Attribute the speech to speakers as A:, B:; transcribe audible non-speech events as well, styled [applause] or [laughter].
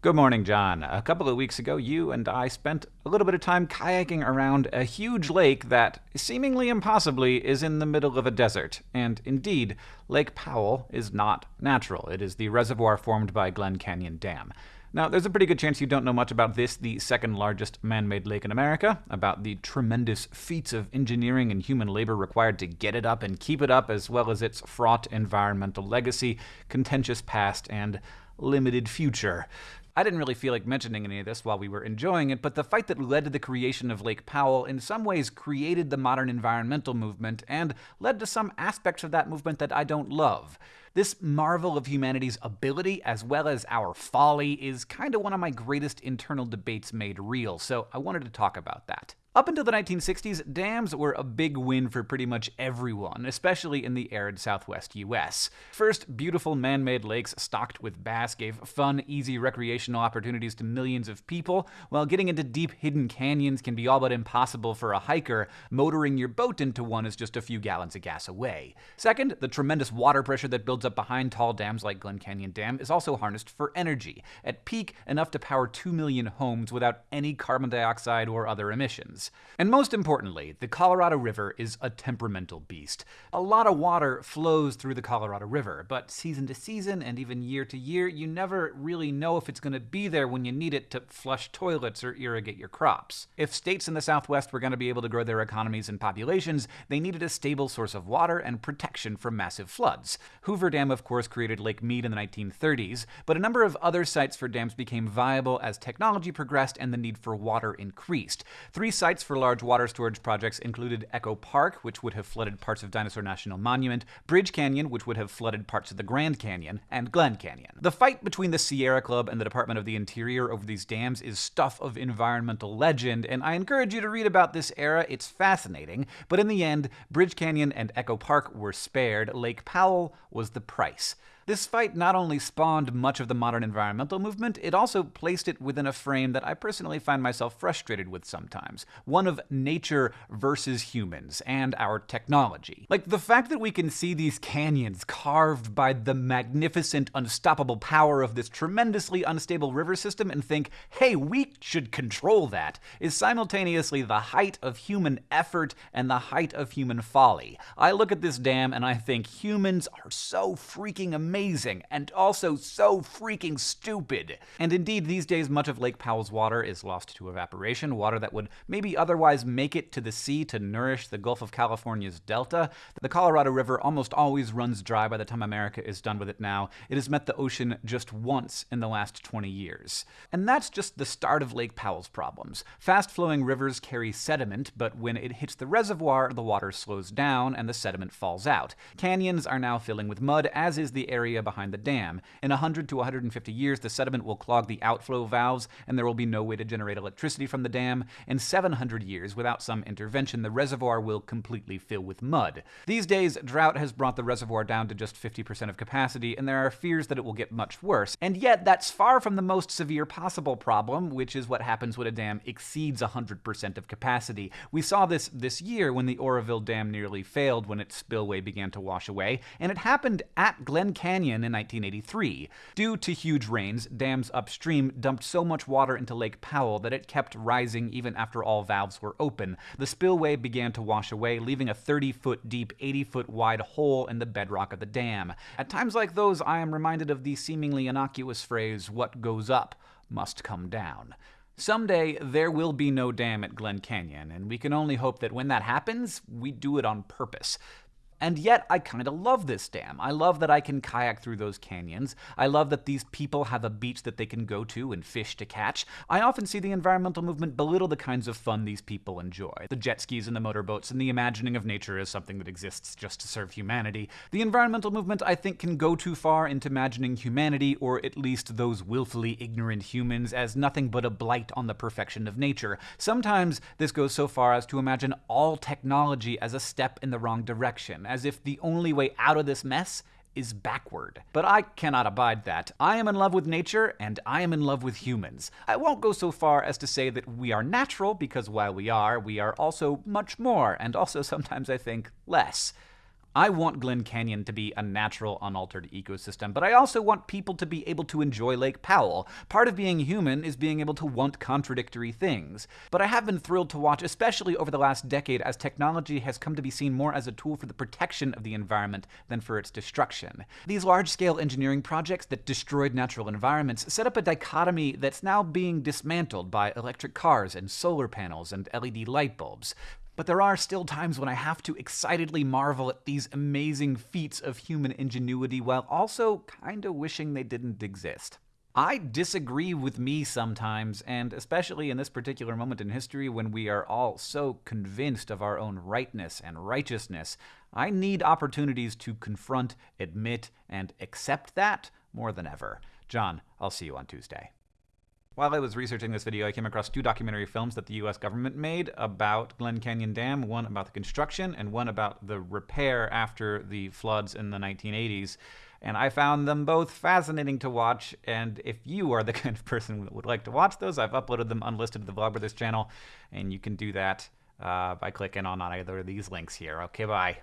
A: Good morning, John. A couple of weeks ago, you and I spent a little bit of time kayaking around a huge lake that, seemingly impossibly, is in the middle of a desert. And indeed, Lake Powell is not natural. It is the reservoir formed by Glen Canyon Dam. Now, there's a pretty good chance you don't know much about this, the second largest man made lake in America, about the tremendous feats of engineering and human labor required to get it up and keep it up, as well as its fraught environmental legacy, contentious past, and limited future. I didn't really feel like mentioning any of this while we were enjoying it, but the fight that led to the creation of Lake Powell in some ways created the modern environmental movement and led to some aspects of that movement that I don't love. This marvel of humanity's ability as well as our folly is kind of one of my greatest internal debates made real, so I wanted to talk about that. Up until the 1960s, dams were a big win for pretty much everyone, especially in the arid southwest US. First, beautiful man made lakes stocked with bass gave fun, easy recreational opportunities to millions of people, while getting into deep, hidden canyons can be all but impossible for a hiker. Motoring your boat into one is just a few gallons of gas away. Second, the tremendous water pressure that builds up behind tall dams like Glen Canyon Dam is also harnessed for energy, at peak, enough to power 2 million homes without any carbon dioxide or other emissions. And most importantly, the Colorado River is a temperamental beast. A lot of water flows through the Colorado River, but season to season and even year to year, you never really know if it's going to be there when you need it to flush toilets or irrigate your crops. If states in the Southwest were going to be able to grow their economies and populations, they needed a stable source of water and protection from massive floods. Hoover Dam, of course, created Lake Mead in the 1930s, but a number of other sites for dams became viable as technology progressed and the need for water increased. Three sites sites for large water storage projects included Echo Park, which would have flooded parts of Dinosaur National Monument, Bridge Canyon, which would have flooded parts of the Grand Canyon, and Glen Canyon. The fight between the Sierra Club and the Department of the Interior over these dams is stuff of environmental legend, and I encourage you to read about this era. It's fascinating. But in the end, Bridge Canyon and Echo Park were spared. Lake Powell was the price. This fight not only spawned much of the modern environmental movement, it also placed it within a frame that I personally find myself frustrated with sometimes one of nature versus humans and our technology. Like the fact that we can see these canyons carved by the magnificent, unstoppable power of this tremendously unstable river system and think, hey, we should control that, is simultaneously the height of human effort and the height of human folly. I look at this dam and I think humans are so freaking amazing amazing and also so freaking stupid. And indeed, these days, much of Lake Powell's water is lost to evaporation, water that would maybe otherwise make it to the sea to nourish the Gulf of California's delta. The Colorado River almost always runs dry by the time America is done with it now. It has met the ocean just once in the last 20 years. And that's just the start of Lake Powell's problems. Fast flowing rivers carry sediment, but when it hits the reservoir, the water slows down and the sediment falls out. Canyons are now filling with mud, as is the area area behind the dam. In 100 to 150 years, the sediment will clog the outflow valves, and there will be no way to generate electricity from the dam. In 700 years, without some intervention, the reservoir will completely fill with mud. These days, drought has brought the reservoir down to just 50% of capacity, and there are fears that it will get much worse. And yet, that's far from the most severe possible problem, which is what happens when a dam exceeds 100% of capacity. We saw this this year when the Oroville Dam nearly failed when its spillway began to wash away, and it happened at Glen Canyon Canyon in 1983. Due to huge rains, dams upstream dumped so much water into Lake Powell that it kept rising even after all valves were open. The spillway began to wash away, leaving a 30 foot deep, 80 foot wide hole in the bedrock of the dam. At times like those, I am reminded of the seemingly innocuous phrase, what goes up must come down. Someday, there will be no dam at Glen Canyon, and we can only hope that when that happens, we do it on purpose. And yet, I kind of love this dam. I love that I can kayak through those canyons. I love that these people have a beach that they can go to and fish to catch. I often see the environmental movement belittle the kinds of fun these people enjoy the jet skis and the motorboats, and the imagining of nature as something that exists just to serve humanity. The environmental movement, I think, can go too far into imagining humanity, or at least those willfully ignorant humans, as nothing but a blight on the perfection of nature. Sometimes this goes so far as to imagine all technology as a step in the wrong direction as if the only way out of this mess is backward. But I cannot abide that. I am in love with nature, and I am in love with humans. I won't go so far as to say that we are natural, because while we are, we are also much more, and also sometimes I think less. I want Glen Canyon to be a natural, unaltered ecosystem, but I also want people to be able to enjoy Lake Powell. Part of being human is being able to want contradictory things. But I have been thrilled to watch, especially over the last decade, as technology has come to be seen more as a tool for the protection of the environment than for its destruction. These large scale engineering projects that destroyed natural environments set up a dichotomy that's now being dismantled by electric cars and solar panels and LED light bulbs. But there are still times when I have to excitedly marvel at these amazing feats of human ingenuity while also kinda wishing they didn't exist. I disagree with me sometimes, and especially in this particular moment in history when we are all so convinced of our own rightness and righteousness, I need opportunities to confront, admit, and accept that more than ever. John, I'll see you on Tuesday. While I was researching this video, I came across two documentary films that the US government made about Glen Canyon Dam, one about the construction and one about the repair after the floods in the 1980s. And I found them both fascinating to watch, and if you are the [laughs] kind of person that would like to watch those, I've uploaded them unlisted to the Vlogbrothers channel, and you can do that uh, by clicking on either of these links here. Okay, bye.